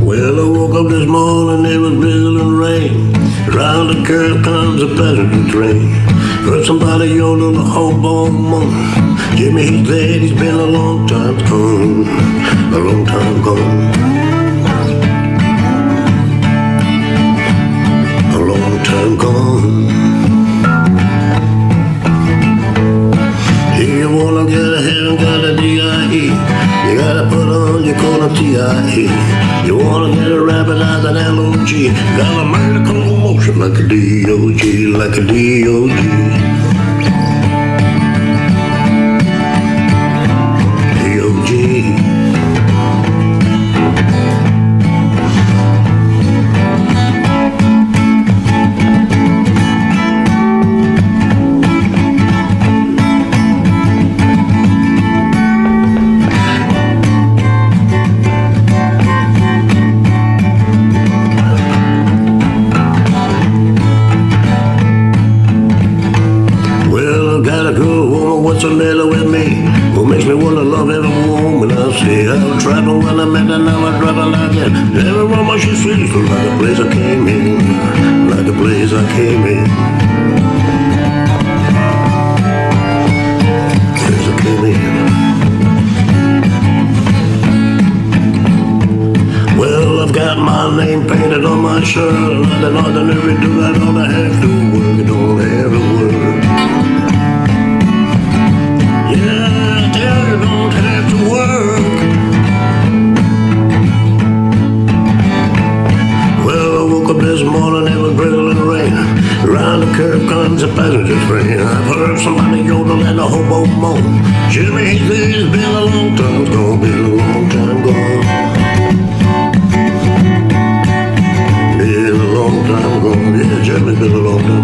Well, I woke up this morning, it was drizzling rain. Round the curve comes a passenger train. Heard somebody yodel the hobo moon. Jimmy, he's dead, he's been a long time gone. A long time gone. Your You wanna get a rabbit out of an L.O.G. Got a medical motion like a D.O.G. Like a. D.O.G. the matter with me? What makes me wanna love every woman I see? I was traveling when I met her, now I drive her like that. Every woman she sees, like a place I came in, like a place I came in. Place I came in. Well, I've got my name painted on my shirt. Nothing ordinary, do I don't have to work, don't have. Drizzling rain. Around the curve comes a passenger train. I've heard somebody yodel and a hobo moan. Jimmy, it's been a long time gone, been a long time gone. Been a long time gone, yeah, Jimmy's been a long time